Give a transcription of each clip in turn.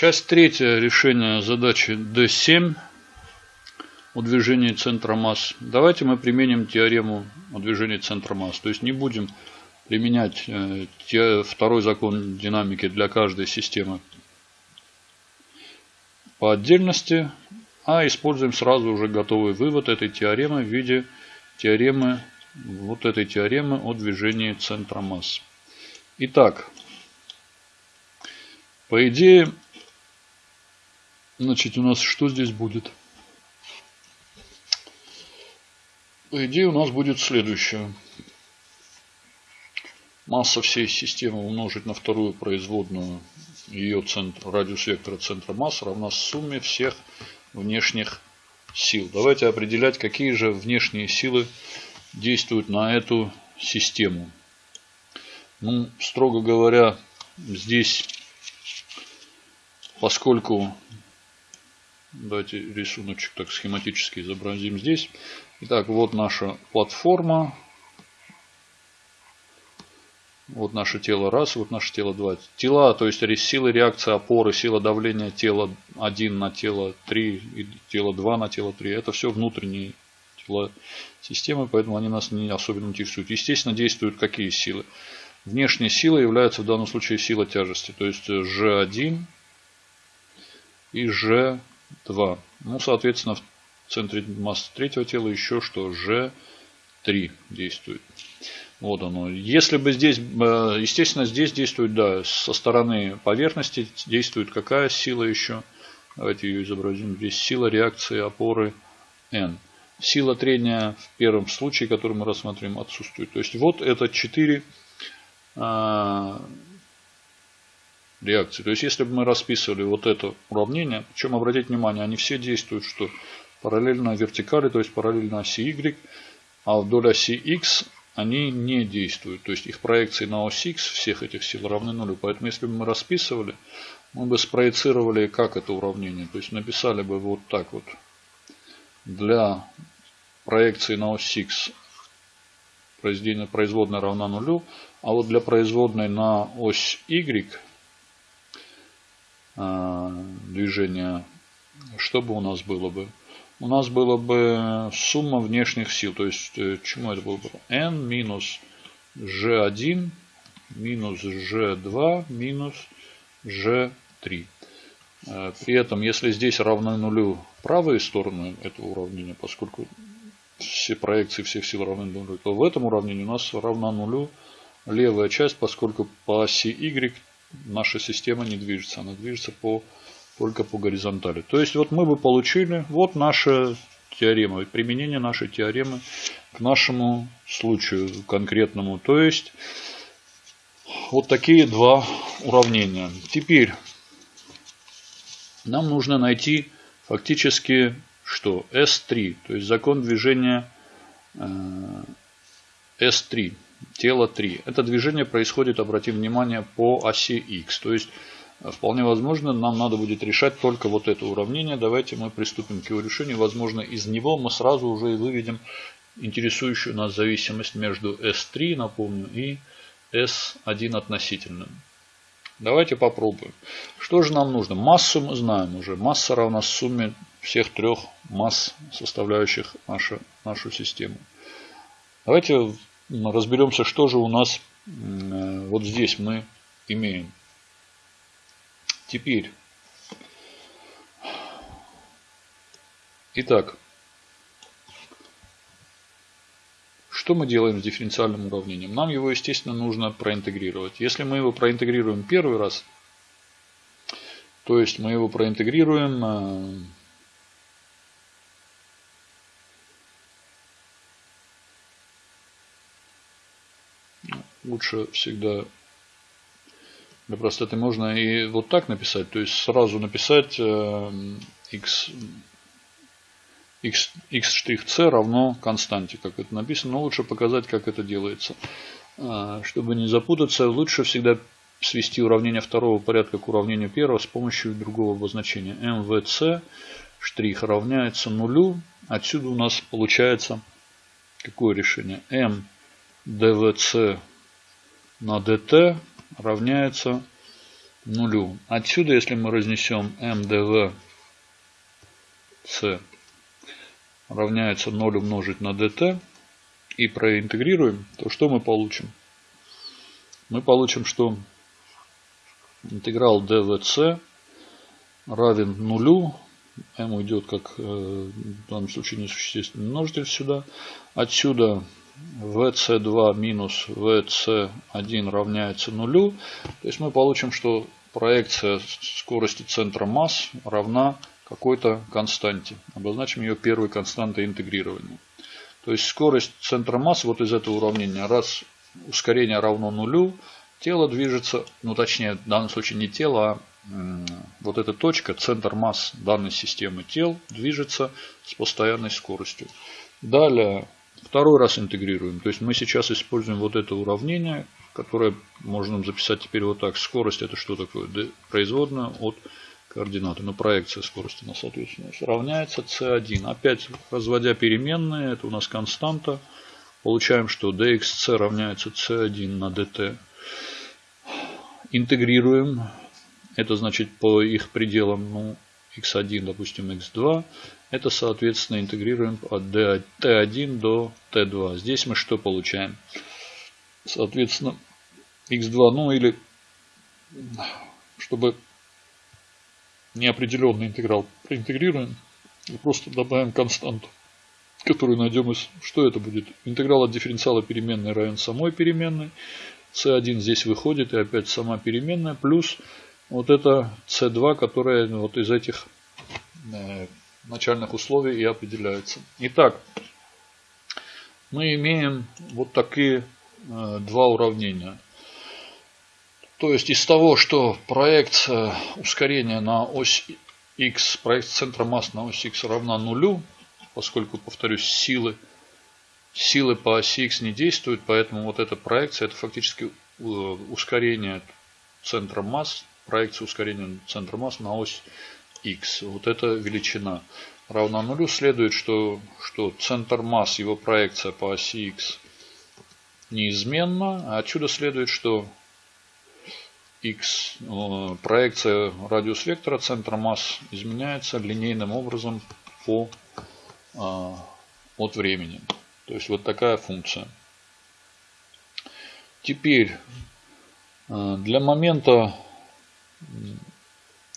Часть третья решения задачи D7 о движении центра масс. Давайте мы применим теорему о движении центра масс. То есть не будем применять э, второй закон динамики для каждой системы по отдельности, а используем сразу уже готовый вывод этой теоремы в виде теоремы, вот этой теоремы о движении центра масс. Итак, по идее, Значит, у нас что здесь будет? По идее, у нас будет следующее. Масса всей системы умножить на вторую производную ее центр, радиус вектора центра масс равна сумме всех внешних сил. Давайте определять, какие же внешние силы действуют на эту систему. Ну, строго говоря, здесь, поскольку Давайте рисуночек так схематически изобразим здесь. Итак, вот наша платформа. Вот наше тело раз, вот наше тело два. Тела, то есть силы реакции опоры, сила давления тела 1 на тело 3 и тело 2 на тело 3. Это все внутренние тела системы, поэтому они нас не особенно интересуют. Естественно, действуют какие силы? Внешние силы являются в данном случае сила тяжести. То есть G1 и G 2. Ну, соответственно, в центре массы третьего тела еще что? G3 действует. Вот оно. Если бы здесь, э, естественно, здесь действует, да, со стороны поверхности действует какая сила еще? Давайте ее изобразим. Здесь сила реакции опоры N. Сила трения в первом случае, который мы рассмотрим, отсутствует. То есть вот это 4 реакции. То есть, если бы мы расписывали вот это уравнение, причем обратите внимание, они все действуют, что параллельно вертикали, то есть параллельно оси Y, а вдоль оси X они не действуют. То есть, их проекции на ось X всех этих сил равны нулю. Поэтому, если бы мы расписывали, мы бы спроецировали как это уравнение. То есть, написали бы вот так вот. Для проекции на ось X производная равна нулю, а вот для производной на ось Y движения, что бы у нас было бы? У нас было бы сумма внешних сил. То есть, э, чему это было бы? n минус g1 минус g2 минус g3. Э, при этом, если здесь равны нулю правые стороны этого уравнения, поскольку все проекции всех сил равны нулю, то в этом уравнении у нас равна нулю левая часть, поскольку по оси y наша система не движется. Она движется по, только по горизонтали. То есть вот мы бы получили вот наша теорема. Применение нашей теоремы к нашему случаю конкретному. То есть вот такие два уравнения. Теперь нам нужно найти фактически что? S3. То есть закон движения S3 тело 3. Это движение происходит, обратим внимание, по оси x. То есть, вполне возможно, нам надо будет решать только вот это уравнение. Давайте мы приступим к его решению. Возможно, из него мы сразу уже и выведем интересующую нас зависимость между S3, напомню, и S1 относительным. Давайте попробуем. Что же нам нужно? Массу мы знаем уже. Масса равна сумме всех трех масс, составляющих нашу, нашу систему. Давайте разберемся, что же у нас э, вот здесь мы имеем. Теперь. Итак. Что мы делаем с дифференциальным уравнением? Нам его, естественно, нужно проинтегрировать. Если мы его проинтегрируем первый раз, то есть мы его проинтегрируем лучше всегда для простоты можно и вот так написать, то есть сразу написать x, x, x' равно константе, как это написано, но лучше показать, как это делается. А, чтобы не запутаться, лучше всегда свести уравнение второго порядка к уравнению первого с помощью другого обозначения. mvc штрих равняется нулю. Отсюда у нас получается какое решение? m dvc на dt равняется нулю. Отсюда, если мы разнесем МДВ С равняется 0 умножить на dt и проинтегрируем, то что мы получим? Мы получим, что интеграл dvc равен нулю. m уйдет как э, в данном случае несущественный множитель сюда. Отсюда vc2 минус vc1 равняется нулю. То есть мы получим, что проекция скорости центра масс равна какой-то константе. Обозначим ее первой константой интегрирования. То есть скорость центра масс вот из этого уравнения. Раз ускорение равно нулю, тело движется, ну точнее в данном случае не тело, а вот эта точка, центр масс данной системы тел движется с постоянной скоростью. Далее второй раз интегрируем. То есть мы сейчас используем вот это уравнение, которое можно записать теперь вот так. Скорость это что такое? Производная от координаты. Но проекция скорости у нас, соответственно, равняется c1. Опять разводя переменные, это у нас константа. Получаем, что dxc равняется c1 на dt. Интегрируем. Это значит по их пределам ну, x1, допустим, x2. Это, соответственно, интегрируем от t1 до t2. Здесь мы что получаем? Соответственно, x2, ну или чтобы неопределенный интеграл проинтегрируем просто добавим константу, которую найдем из... Что это будет? Интеграл от дифференциала переменной равен самой переменной. c1 здесь выходит и опять сама переменная плюс вот это c2, которая вот из этих э, начальных условий и определяется. Итак, мы имеем вот такие э, два уравнения. То есть из того, что проекция ускорения на ось x, проекция центра масс на ось x равна нулю, поскольку, повторюсь, силы, силы по оси x не действуют, поэтому вот эта проекция, это фактически э, ускорение центра масс, проекция ускорения центра масс на ось x. Вот эта величина равна нулю. Следует, что, что центр масс, его проекция по оси x неизменна. Отсюда следует, что x, э, проекция радиус вектора центра масс изменяется линейным образом по, а, от времени. То есть вот такая функция. Теперь э, для момента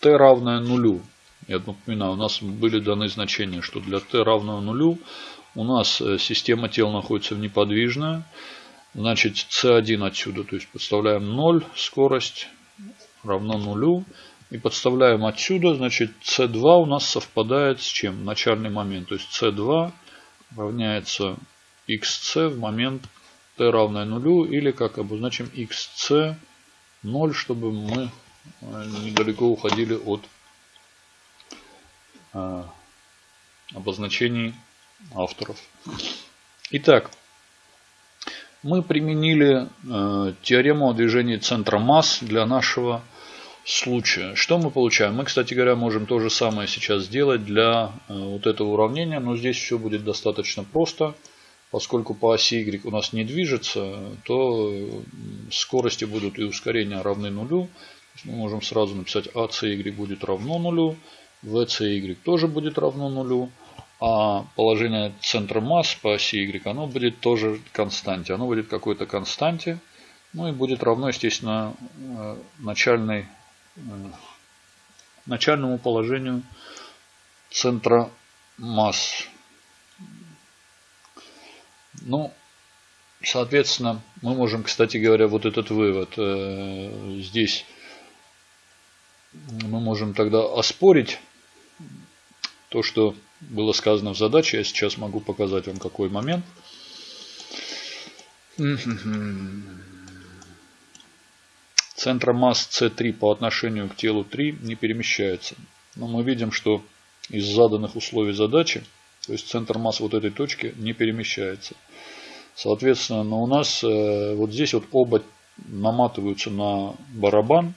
t равное нулю, я напоминаю, у нас были даны значения, что для t равного нулю у нас э, система тел находится в неподвижная, Значит, c1 отсюда, то есть подставляем 0, скорость равно нулю. И подставляем отсюда, значит, c2 у нас совпадает с чем? Начальный момент. То есть c2 равняется xc в момент t равное нулю. Или как обозначим xc 0, чтобы мы недалеко уходили от э, обозначений авторов. Итак, мы применили э, теорему о движении центра масс для нашего случая. Что мы получаем? Мы, кстати говоря, можем то же самое сейчас сделать для э, вот этого уравнения, но здесь все будет достаточно просто. Поскольку по оси y у нас не движется, то скорости будут и ускорения равны нулю. Мы можем сразу написать ACY будет равно нулю, VCY тоже будет равно нулю а положение центра масс по оси Y, оно будет тоже константе. Оно будет какой-то константе. Ну и будет равно, естественно, э, начальной, э, начальному положению центра масс. Ну, соответственно, мы можем, кстати говоря, вот этот вывод э, здесь мы можем тогда оспорить то, что было сказано в задаче. Я сейчас могу показать вам какой момент. Центр масс C3 по отношению к телу 3 не перемещается. Но мы видим, что из заданных условий задачи, то есть центр масс вот этой точки не перемещается. Соответственно, но у нас э, вот здесь вот оба наматываются на барабан.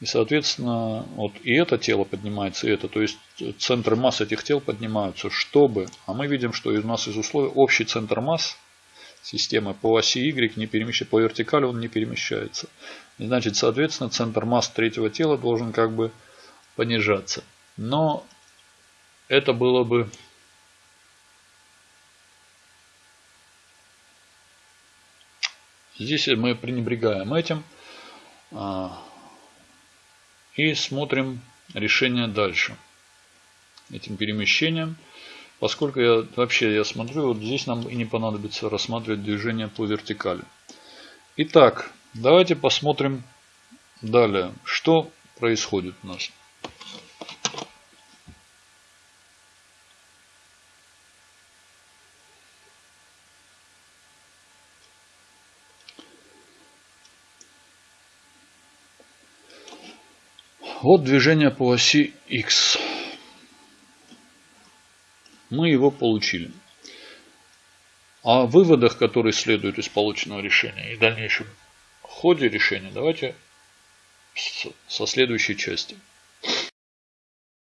И, соответственно, вот и это тело поднимается, и это. То есть центры масс этих тел поднимаются, чтобы... А мы видим, что у нас из условий общий центр масс системы по оси Y не перемещается, по вертикали он не перемещается. И значит, соответственно, центр масс третьего тела должен как бы понижаться. Но это было бы Здесь мы пренебрегаем этим а, и смотрим решение дальше этим перемещением. Поскольку я вообще я смотрю, вот здесь нам и не понадобится рассматривать движение по вертикали. Итак, давайте посмотрим далее, что происходит у нас. Вот движение по оси X. Мы его получили. О выводах, которые следуют из полученного решения и дальнейшем ходе решения, давайте со следующей части.